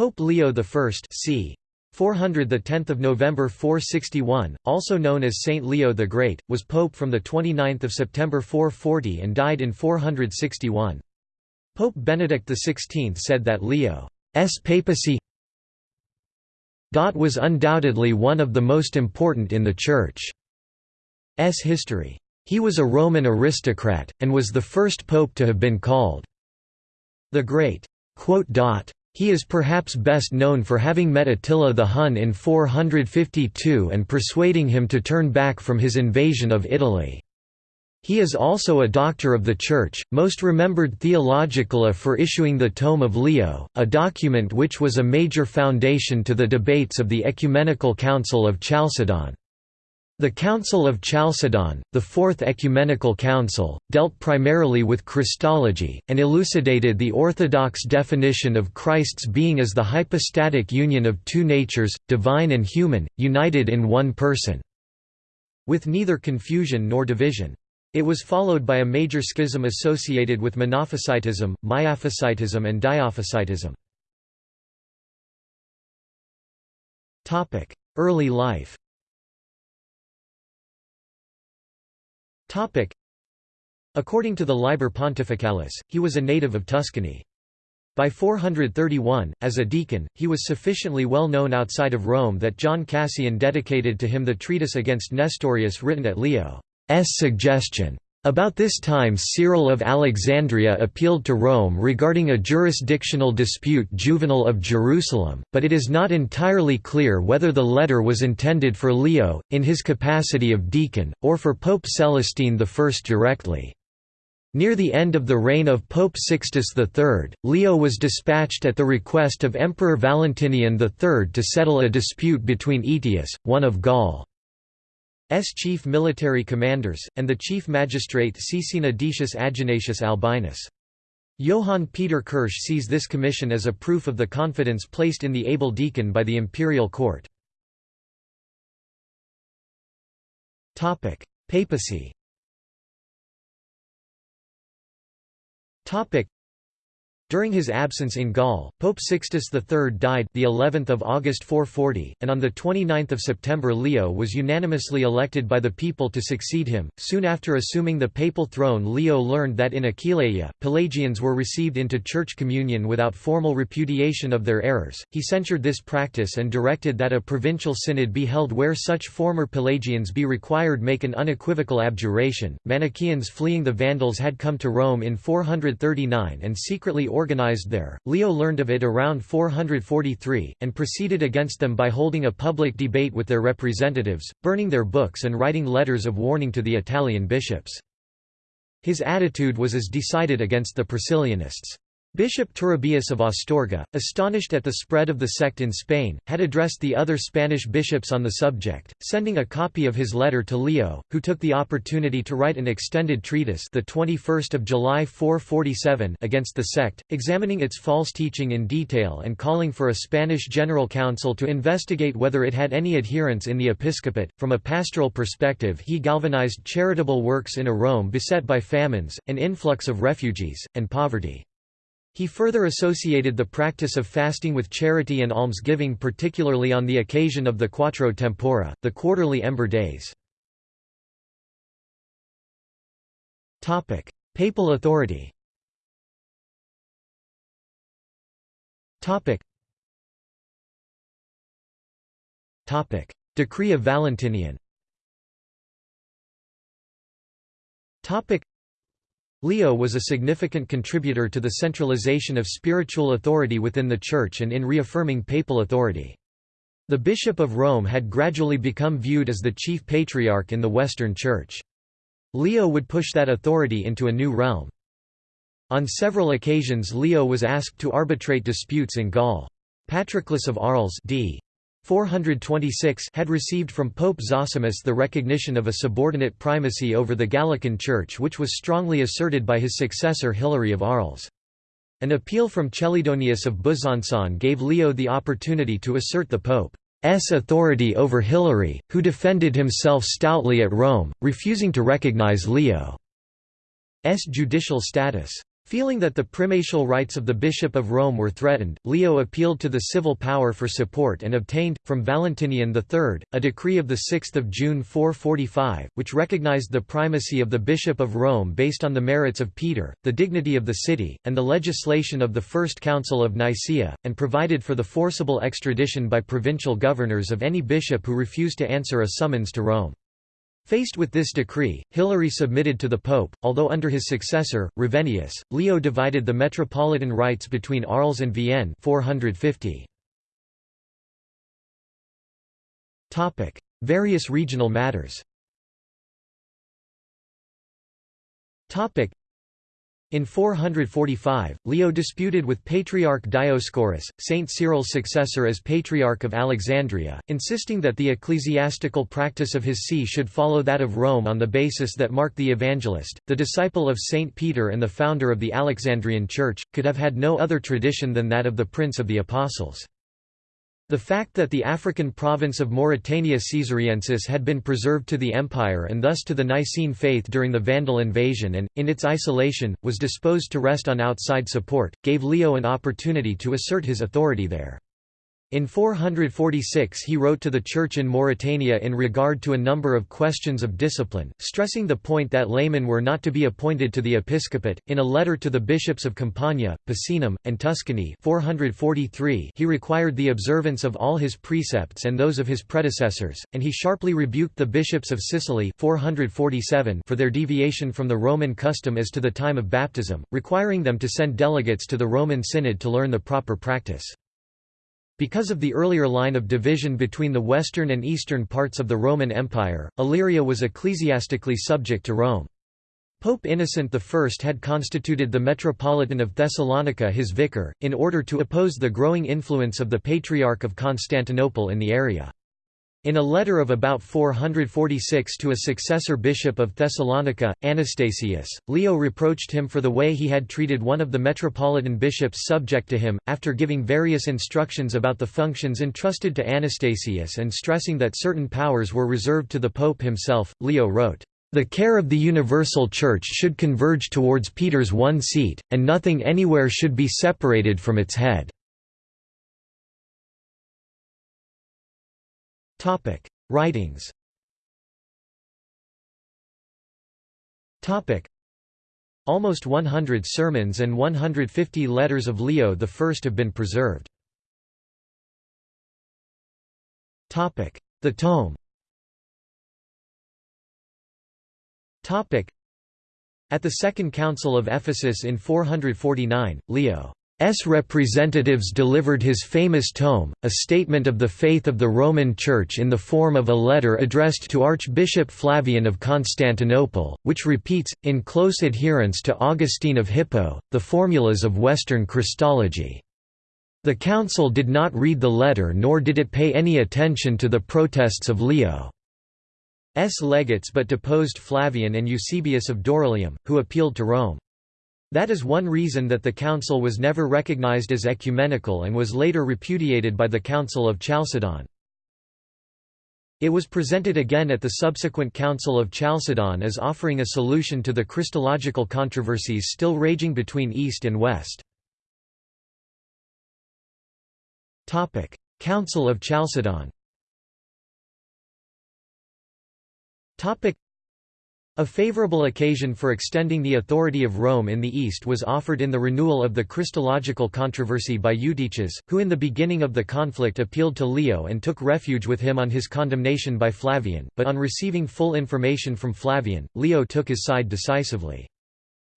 Pope Leo I c. 400 the 10th of November 461 also known as Saint Leo the Great was pope from the 29th of September 440 and died in 461 Pope Benedict XVI said that Leo's papacy was undoubtedly one of the most important in the Church's history. He was a Roman aristocrat, and was the first pope to have been called the Great. He is perhaps best known for having met Attila the Hun in 452 and persuading him to turn back from his invasion of Italy. He is also a doctor of the Church, most remembered theologically for issuing the Tome of Leo, a document which was a major foundation to the debates of the Ecumenical Council of Chalcedon. The Council of Chalcedon, the Fourth Ecumenical Council, dealt primarily with Christology, and elucidated the orthodox definition of Christ's being as the hypostatic union of two natures, divine and human, united in one person. With neither confusion nor division. It was followed by a major schism associated with Monophysitism, Miaphysitism and Diophysitism. Early life According to the Liber Pontificalis, he was a native of Tuscany. By 431, as a deacon, he was sufficiently well known outside of Rome that John Cassian dedicated to him the treatise against Nestorius written at Leo's suggestion. About this time Cyril of Alexandria appealed to Rome regarding a jurisdictional dispute Juvenal of Jerusalem, but it is not entirely clear whether the letter was intended for Leo, in his capacity of deacon, or for Pope Celestine I directly. Near the end of the reign of Pope Sixtus III, Leo was dispatched at the request of Emperor Valentinian III to settle a dispute between Aetius, one of Gaul. S chief military commanders, and the chief magistrate Caecina Decius Aginatius Albinus. Johann Peter Kirsch sees this commission as a proof of the confidence placed in the able deacon by the imperial court. Papacy during his absence in Gaul, Pope Sixtus III died the 11th of August 440, and on the 29th of September Leo was unanimously elected by the people to succeed him. Soon after assuming the papal throne, Leo learned that in Aquileia, Pelagians were received into church communion without formal repudiation of their errors. He censured this practice and directed that a provincial synod be held where such former Pelagians be required make an unequivocal abjuration. Manichaeans fleeing the Vandals had come to Rome in 439 and secretly organized there. Leo learned of it around 443, and proceeded against them by holding a public debate with their representatives, burning their books and writing letters of warning to the Italian bishops. His attitude was as decided against the Priscillianists. Bishop Turibius of Astorga, astonished at the spread of the sect in Spain, had addressed the other Spanish bishops on the subject, sending a copy of his letter to Leo, who took the opportunity to write an extended treatise the 21st of July 447 against the sect, examining its false teaching in detail and calling for a Spanish general council to investigate whether it had any adherents in the episcopate. From a pastoral perspective, he galvanized charitable works in a Rome beset by famines, an influx of refugees, and poverty. He further associated the practice of fasting with charity and almsgiving particularly on the occasion of the Quattro Tempora, the quarterly ember days. Papal authority Decree of Valentinian Leo was a significant contributor to the centralization of spiritual authority within the Church and in reaffirming papal authority. The Bishop of Rome had gradually become viewed as the chief patriarch in the Western Church. Leo would push that authority into a new realm. On several occasions Leo was asked to arbitrate disputes in Gaul. Patroclus of Arles d. 426 had received from Pope Zosimus the recognition of a subordinate primacy over the Gallican Church which was strongly asserted by his successor Hilary of Arles. An appeal from Chelidonius of Besançon gave Leo the opportunity to assert the Pope's authority over Hilary, who defended himself stoutly at Rome, refusing to recognize Leo's judicial status. Feeling that the primatial rights of the Bishop of Rome were threatened, Leo appealed to the civil power for support and obtained, from Valentinian III, a decree of 6 June 445, which recognized the primacy of the Bishop of Rome based on the merits of Peter, the dignity of the city, and the legislation of the First Council of Nicaea, and provided for the forcible extradition by provincial governors of any bishop who refused to answer a summons to Rome. Faced with this decree, Hilary submitted to the pope, although under his successor, Ravennius, Leo divided the metropolitan rights between Arles and Vienne. 450. Topic: Various regional matters in 445, Leo disputed with Patriarch Dioscorus, Saint Cyril's successor as Patriarch of Alexandria, insisting that the ecclesiastical practice of his see should follow that of Rome on the basis that Mark the Evangelist, the disciple of Saint Peter and the founder of the Alexandrian Church, could have had no other tradition than that of the Prince of the Apostles. The fact that the African province of Mauritania Caesariensis had been preserved to the empire and thus to the Nicene faith during the Vandal invasion and, in its isolation, was disposed to rest on outside support, gave Leo an opportunity to assert his authority there. In 446 he wrote to the Church in Mauritania in regard to a number of questions of discipline, stressing the point that laymen were not to be appointed to the episcopate. In a letter to the bishops of Campania, Picenum, and Tuscany 443 he required the observance of all his precepts and those of his predecessors, and he sharply rebuked the bishops of Sicily 447 for their deviation from the Roman custom as to the time of baptism, requiring them to send delegates to the Roman Synod to learn the proper practice. Because of the earlier line of division between the western and eastern parts of the Roman Empire, Illyria was ecclesiastically subject to Rome. Pope Innocent I had constituted the Metropolitan of Thessalonica his vicar, in order to oppose the growing influence of the Patriarch of Constantinople in the area. In a letter of about 446 to a successor bishop of Thessalonica, Anastasius, Leo reproached him for the way he had treated one of the metropolitan bishops subject to him, after giving various instructions about the functions entrusted to Anastasius and stressing that certain powers were reserved to the pope himself. Leo wrote, the care of the universal church should converge towards Peter's one seat, and nothing anywhere should be separated from its head. Topic: Writings. Topic: Almost 100 sermons and 150 letters of Leo I have been preserved. Topic: The tome. Topic: At the Second Council of Ephesus in 449, Leo S representatives delivered his famous tome, a statement of the faith of the Roman Church in the form of a letter addressed to Archbishop Flavian of Constantinople, which repeats, in close adherence to Augustine of Hippo, the formulas of Western Christology. The council did not read the letter nor did it pay any attention to the protests of Leo's legates but deposed Flavian and Eusebius of Dorylaeum, who appealed to Rome. That is one reason that the council was never recognized as ecumenical and was later repudiated by the Council of Chalcedon. It was presented again at the subsequent Council of Chalcedon as offering a solution to the Christological controversies still raging between East and West. Council of Chalcedon a favorable occasion for extending the authority of Rome in the East was offered in the renewal of the Christological controversy by Eutyches, who in the beginning of the conflict appealed to Leo and took refuge with him on his condemnation by Flavian, but on receiving full information from Flavian, Leo took his side decisively.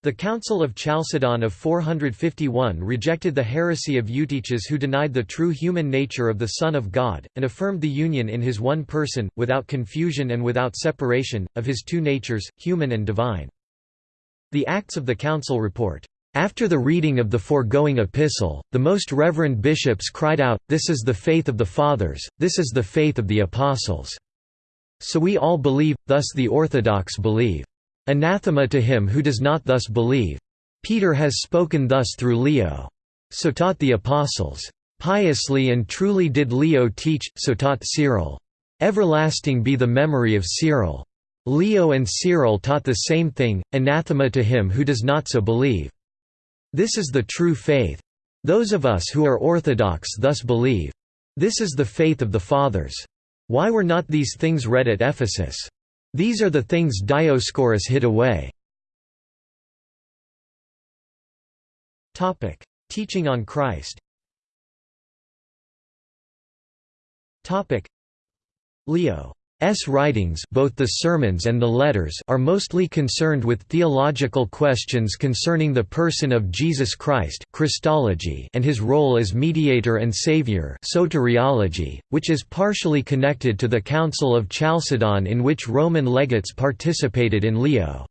The Council of Chalcedon of 451 rejected the heresy of Eutyches who denied the true human nature of the Son of God, and affirmed the union in his one person, without confusion and without separation, of his two natures, human and divine. The Acts of the Council report, "...after the reading of the foregoing epistle, the most reverend bishops cried out, This is the faith of the Fathers, this is the faith of the Apostles. So we all believe, thus the Orthodox believe." Anathema to him who does not thus believe. Peter has spoken thus through Leo. So taught the apostles. Piously and truly did Leo teach, so taught Cyril. Everlasting be the memory of Cyril. Leo and Cyril taught the same thing, anathema to him who does not so believe. This is the true faith. Those of us who are orthodox thus believe. This is the faith of the Fathers. Why were not these things read at Ephesus? These are the things Dioscorus hid away. Topic: Teaching on Christ. Topic: Leo S. writings both the sermons and the letters are mostly concerned with theological questions concerning the person of Jesus Christ Christology and his role as mediator and savior soteriology, which is partially connected to the Council of Chalcedon in which Roman legates participated in Leo's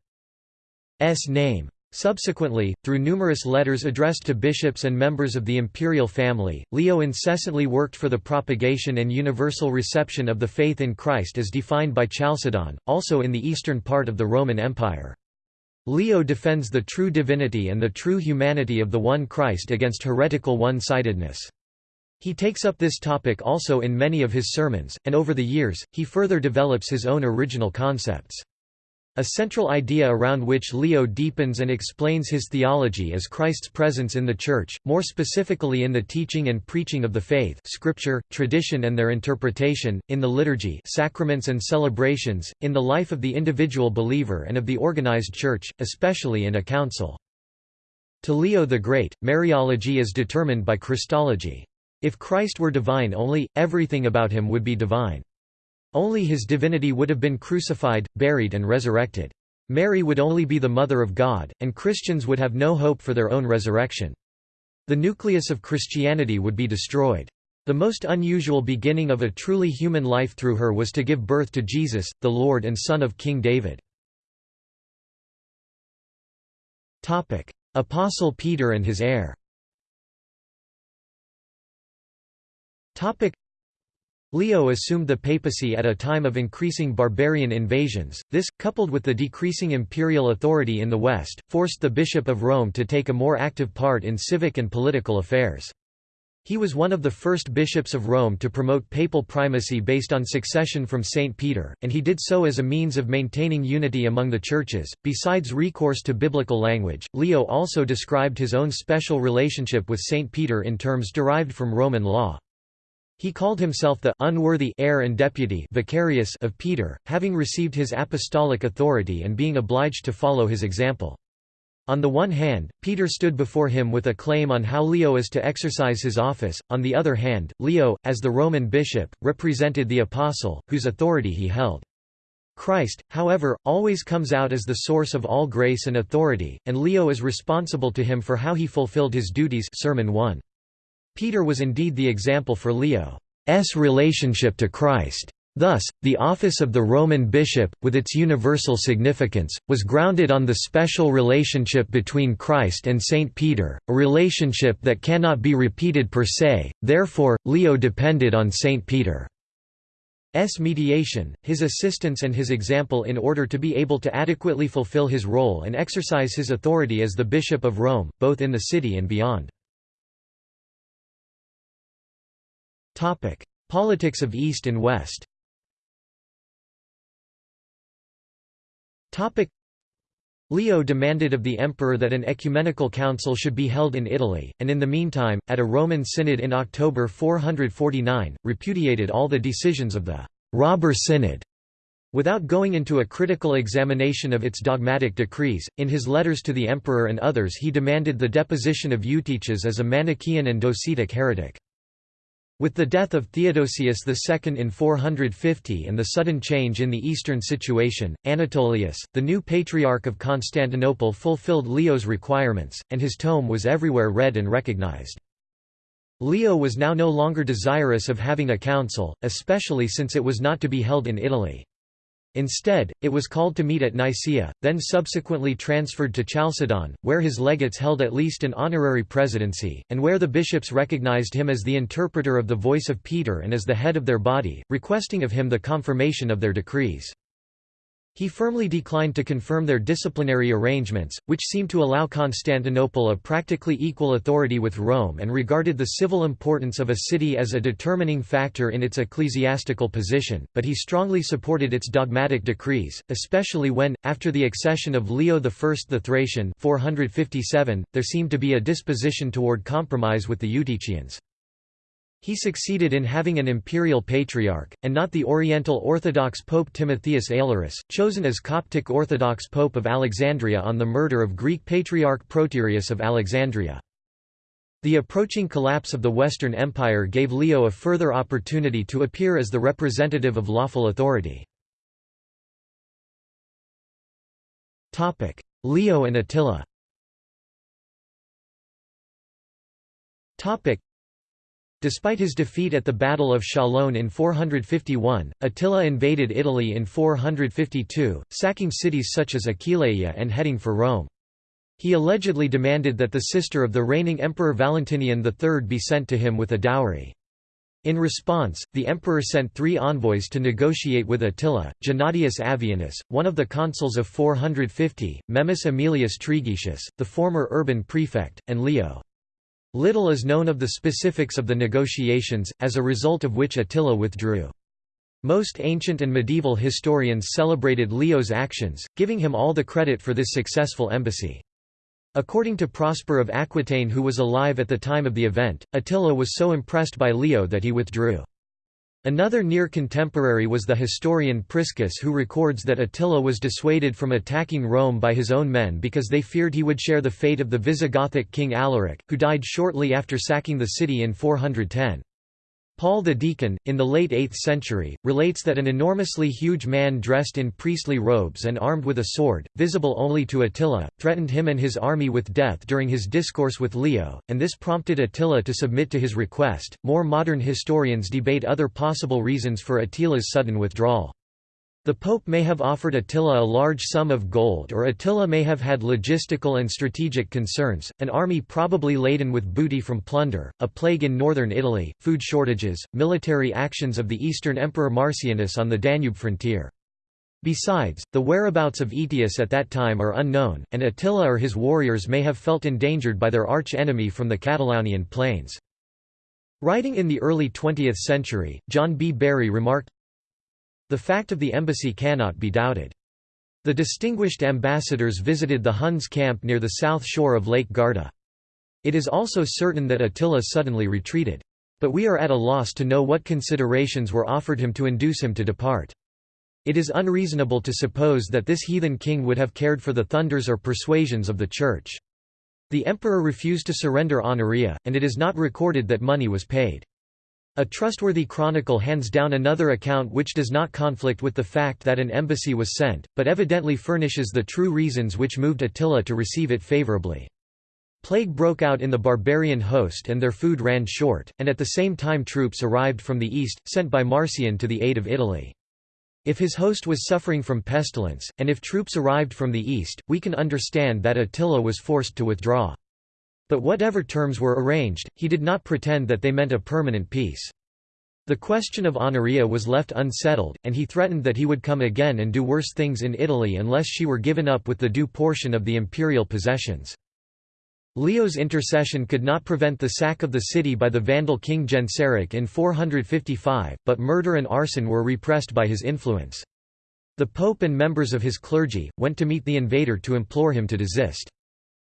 name. Subsequently, through numerous letters addressed to bishops and members of the imperial family, Leo incessantly worked for the propagation and universal reception of the faith in Christ as defined by Chalcedon, also in the eastern part of the Roman Empire. Leo defends the true divinity and the true humanity of the one Christ against heretical one-sidedness. He takes up this topic also in many of his sermons, and over the years, he further develops his own original concepts. A central idea around which Leo deepens and explains his theology is Christ's presence in the Church, more specifically in the teaching and preaching of the faith scripture, tradition and their interpretation, in the liturgy sacraments and celebrations, in the life of the individual believer and of the organized Church, especially in a council. To Leo the Great, Mariology is determined by Christology. If Christ were divine only, everything about him would be divine. Only his divinity would have been crucified, buried and resurrected. Mary would only be the Mother of God, and Christians would have no hope for their own resurrection. The nucleus of Christianity would be destroyed. The most unusual beginning of a truly human life through her was to give birth to Jesus, the Lord and Son of King David. Apostle Peter and his heir Leo assumed the papacy at a time of increasing barbarian invasions. This, coupled with the decreasing imperial authority in the West, forced the Bishop of Rome to take a more active part in civic and political affairs. He was one of the first bishops of Rome to promote papal primacy based on succession from St. Peter, and he did so as a means of maintaining unity among the churches. Besides recourse to biblical language, Leo also described his own special relationship with St. Peter in terms derived from Roman law. He called himself the unworthy heir and deputy vicarius of Peter, having received his apostolic authority and being obliged to follow his example. On the one hand, Peter stood before him with a claim on how Leo is to exercise his office, on the other hand, Leo, as the Roman bishop, represented the apostle, whose authority he held. Christ, however, always comes out as the source of all grace and authority, and Leo is responsible to him for how he fulfilled his duties Sermon 1. Peter was indeed the example for Leo's relationship to Christ. Thus, the office of the Roman bishop, with its universal significance, was grounded on the special relationship between Christ and Saint Peter, a relationship that cannot be repeated per se, therefore, Leo depended on Saint Peter's mediation, his assistance and his example in order to be able to adequately fulfill his role and exercise his authority as the Bishop of Rome, both in the city and beyond. Topic: Politics of East and West. Topic: Leo demanded of the emperor that an ecumenical council should be held in Italy, and in the meantime, at a Roman synod in October 449, repudiated all the decisions of the «robber synod» Without going into a critical examination of its dogmatic decrees, in his letters to the emperor and others he demanded the deposition of Eutyches as a Manichaean and Docetic heretic. With the death of Theodosius II in 450 and the sudden change in the eastern situation, Anatolius, the new Patriarch of Constantinople fulfilled Leo's requirements, and his tome was everywhere read and recognized. Leo was now no longer desirous of having a council, especially since it was not to be held in Italy. Instead, it was called to meet at Nicaea, then subsequently transferred to Chalcedon, where his legates held at least an honorary presidency, and where the bishops recognized him as the interpreter of the voice of Peter and as the head of their body, requesting of him the confirmation of their decrees. He firmly declined to confirm their disciplinary arrangements, which seemed to allow Constantinople a practically equal authority with Rome and regarded the civil importance of a city as a determining factor in its ecclesiastical position, but he strongly supported its dogmatic decrees, especially when, after the accession of Leo I the Thracian 457, there seemed to be a disposition toward compromise with the Eutychians. He succeeded in having an imperial patriarch, and not the Oriental Orthodox Pope Timotheus Aelurus, chosen as Coptic Orthodox Pope of Alexandria on the murder of Greek Patriarch Proterius of Alexandria. The approaching collapse of the Western Empire gave Leo a further opportunity to appear as the representative of lawful authority. Leo and Attila Despite his defeat at the Battle of Chalon in 451, Attila invaded Italy in 452, sacking cities such as Aquileia and heading for Rome. He allegedly demanded that the sister of the reigning Emperor Valentinian III be sent to him with a dowry. In response, the emperor sent three envoys to negotiate with Attila, Gennadius Avianus, one of the consuls of 450, Memmius Aemilius Trigetius, the former urban prefect, and Leo. Little is known of the specifics of the negotiations, as a result of which Attila withdrew. Most ancient and medieval historians celebrated Leo's actions, giving him all the credit for this successful embassy. According to Prosper of Aquitaine who was alive at the time of the event, Attila was so impressed by Leo that he withdrew. Another near contemporary was the historian Priscus who records that Attila was dissuaded from attacking Rome by his own men because they feared he would share the fate of the Visigothic king Alaric, who died shortly after sacking the city in 410. Paul the Deacon, in the late 8th century, relates that an enormously huge man dressed in priestly robes and armed with a sword, visible only to Attila, threatened him and his army with death during his discourse with Leo, and this prompted Attila to submit to his request. More modern historians debate other possible reasons for Attila's sudden withdrawal. The Pope may have offered Attila a large sum of gold or Attila may have had logistical and strategic concerns, an army probably laden with booty from plunder, a plague in northern Italy, food shortages, military actions of the Eastern Emperor Marcianus on the Danube frontier. Besides, the whereabouts of Aetius at that time are unknown, and Attila or his warriors may have felt endangered by their arch-enemy from the Catalaunian plains. Writing in the early 20th century, John B. Bury remarked, the fact of the embassy cannot be doubted. The distinguished ambassadors visited the Huns' camp near the south shore of Lake Garda. It is also certain that Attila suddenly retreated. But we are at a loss to know what considerations were offered him to induce him to depart. It is unreasonable to suppose that this heathen king would have cared for the thunders or persuasions of the Church. The emperor refused to surrender Honoria, and it is not recorded that money was paid. A trustworthy chronicle hands down another account which does not conflict with the fact that an embassy was sent, but evidently furnishes the true reasons which moved Attila to receive it favorably. Plague broke out in the barbarian host and their food ran short, and at the same time troops arrived from the east, sent by Marcian to the aid of Italy. If his host was suffering from pestilence, and if troops arrived from the east, we can understand that Attila was forced to withdraw. But whatever terms were arranged, he did not pretend that they meant a permanent peace. The question of Honoria was left unsettled, and he threatened that he would come again and do worse things in Italy unless she were given up with the due portion of the imperial possessions. Leo's intercession could not prevent the sack of the city by the Vandal king Genseric in 455, but murder and arson were repressed by his influence. The pope and members of his clergy, went to meet the invader to implore him to desist.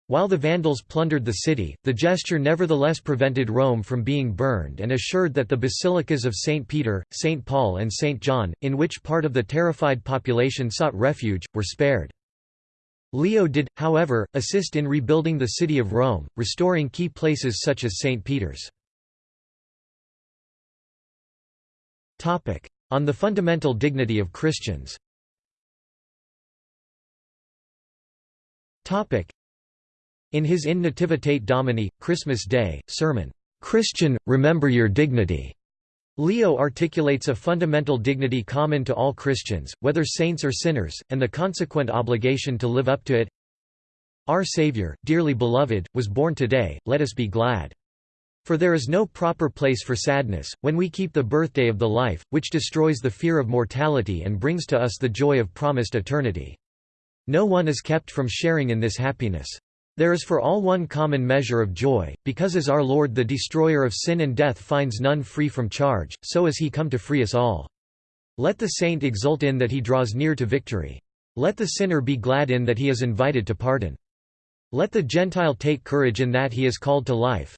While the Vandals plundered the city, the gesture nevertheless prevented Rome from being burned and assured that the basilicas of St. Peter, St. Paul and St. John, in which part of the terrified population sought refuge, were spared. Leo did, however, assist in rebuilding the city of Rome, restoring key places such as St. Peter's. On the fundamental dignity of Christians in his In Nativitate Domini, Christmas Day, sermon, "'Christian, remember your dignity' Leo articulates a fundamental dignity common to all Christians, whether saints or sinners, and the consequent obligation to live up to it. Our Savior, dearly beloved, was born today, let us be glad. For there is no proper place for sadness, when we keep the birthday of the life, which destroys the fear of mortality and brings to us the joy of promised eternity. No one is kept from sharing in this happiness. There is for all one common measure of joy, because as our Lord the destroyer of sin and death finds none free from charge, so is he come to free us all. Let the saint exult in that he draws near to victory. Let the sinner be glad in that he is invited to pardon. Let the Gentile take courage in that he is called to life.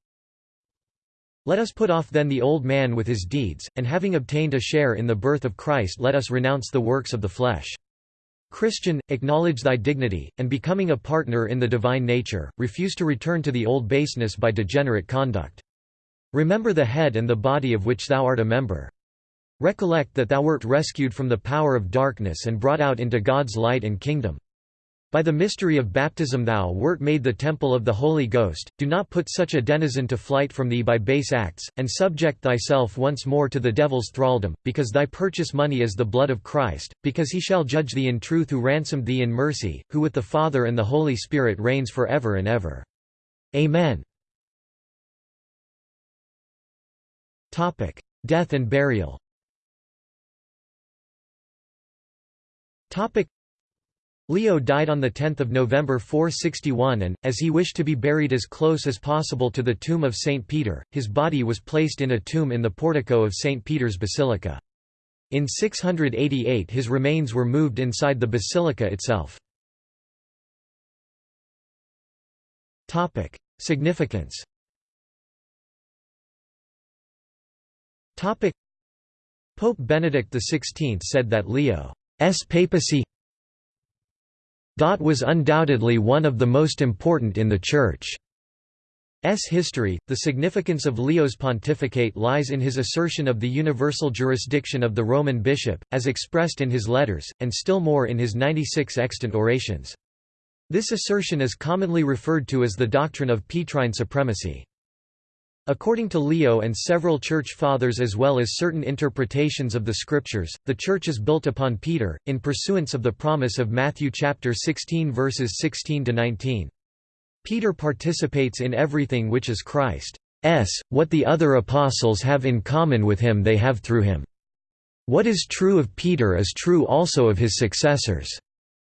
Let us put off then the old man with his deeds, and having obtained a share in the birth of Christ let us renounce the works of the flesh. Christian, acknowledge thy dignity, and becoming a partner in the divine nature, refuse to return to the old baseness by degenerate conduct. Remember the head and the body of which thou art a member. Recollect that thou wert rescued from the power of darkness and brought out into God's light and kingdom. By the mystery of baptism thou wert made the temple of the Holy Ghost, do not put such a denizen to flight from thee by base acts, and subject thyself once more to the devil's thraldom, because thy purchase money is the blood of Christ, because he shall judge thee in truth who ransomed thee in mercy, who with the Father and the Holy Spirit reigns for ever and ever. Amen. Death and burial Leo died on 10 November 461 and, as he wished to be buried as close as possible to the tomb of St. Peter, his body was placed in a tomb in the portico of St. Peter's Basilica. In 688 his remains were moved inside the basilica itself. Significance Pope Benedict XVI said that Leo's papacy was undoubtedly one of the most important in the Church's history. The significance of Leo's pontificate lies in his assertion of the universal jurisdiction of the Roman bishop, as expressed in his letters, and still more in his 96 extant orations. This assertion is commonly referred to as the doctrine of Petrine supremacy. According to Leo and several Church Fathers as well as certain interpretations of the Scriptures, the Church is built upon Peter, in pursuance of the promise of Matthew chapter 16 verses 16–19. Peter participates in everything which is Christ's, what the other apostles have in common with him they have through him. What is true of Peter is true also of his successors.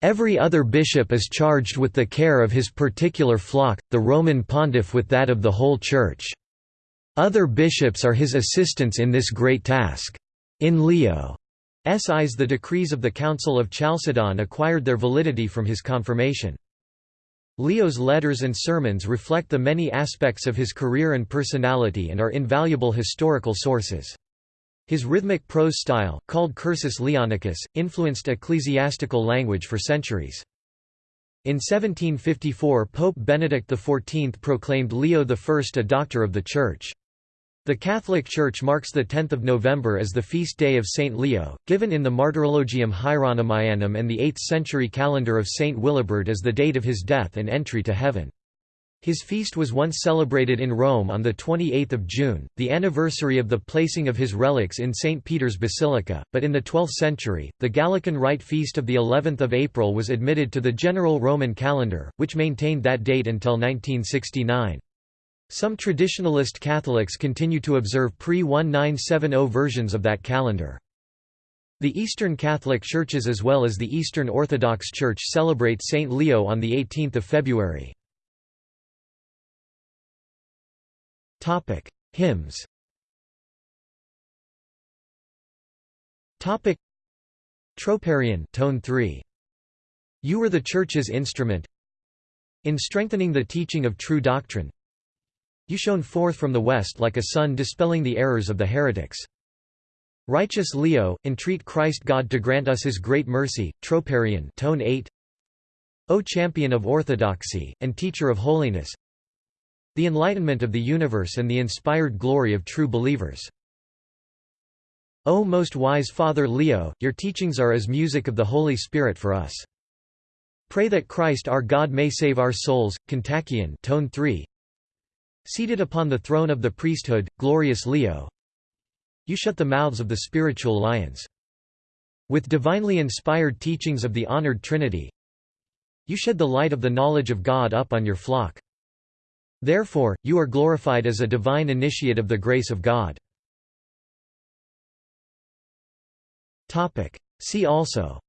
Every other bishop is charged with the care of his particular flock, the Roman pontiff with that of the whole Church. Other bishops are his assistants in this great task. In Leo's eyes the decrees of the Council of Chalcedon acquired their validity from his confirmation. Leo's letters and sermons reflect the many aspects of his career and personality and are invaluable historical sources. His rhythmic prose style, called cursus leoninus, influenced ecclesiastical language for centuries. In 1754 Pope Benedict XIV proclaimed Leo I a doctor of the Church. The Catholic Church marks 10 November as the feast day of Saint Leo, given in the Martyrologium Hieronymianum and the 8th-century calendar of Saint Willibrord as the date of his death and entry to heaven. His feast was once celebrated in Rome on 28 June, the anniversary of the placing of his relics in St. Peter's Basilica, but in the 12th century, the Gallican Rite feast of of April was admitted to the general Roman calendar, which maintained that date until 1969. Some traditionalist Catholics continue to observe pre-1970 versions of that calendar. The Eastern Catholic Churches as well as the Eastern Orthodox Church celebrate Saint Leo on 18 February. Hymns Troparion tone 3. You were the Church's instrument In strengthening the teaching of true doctrine you shone forth from the west like a sun dispelling the errors of the heretics. Righteous Leo, entreat Christ God to grant us his great mercy. Troparion tone 8. O champion of orthodoxy, and teacher of holiness, the enlightenment of the universe and the inspired glory of true believers. O most wise Father Leo, your teachings are as music of the Holy Spirit for us. Pray that Christ our God may save our souls. Kontakion tone 3. Seated upon the throne of the priesthood, glorious Leo, you shut the mouths of the spiritual lions. With divinely inspired teachings of the honored Trinity, you shed the light of the knowledge of God up on your flock. Therefore, you are glorified as a divine initiate of the grace of God. See also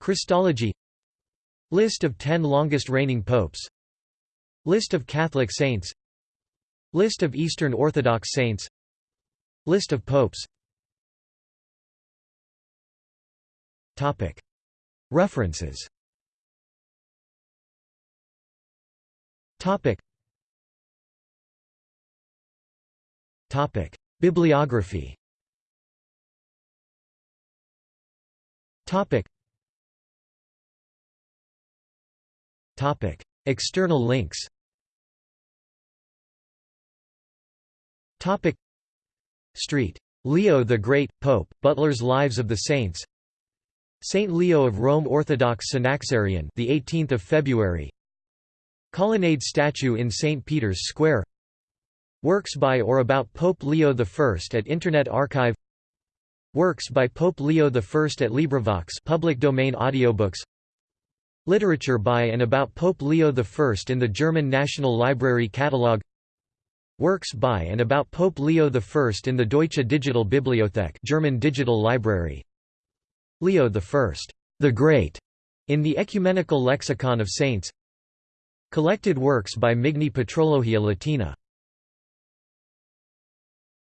Christology List of 10 longest reigning popes. List of Catholic saints. List of Eastern Orthodox saints. List of popes. References. Bibliography External links. Topic: Street. Leo the Great, Pope, Butler's Lives of the Saints. Saint Leo of Rome Orthodox Synaxarion the 18th of February. Colonnade statue in St Peter's Square. Works by or about Pope Leo I at Internet Archive. Works by Pope Leo I at LibriVox public domain audiobooks Literature by and about Pope Leo I in the German National Library Catalogue Works by and about Pope Leo I in the Deutsche Digital Bibliothek German Digital Library. Leo I, the Great, in the Ecumenical Lexicon of Saints. Collected works by Migne Patrologia Latina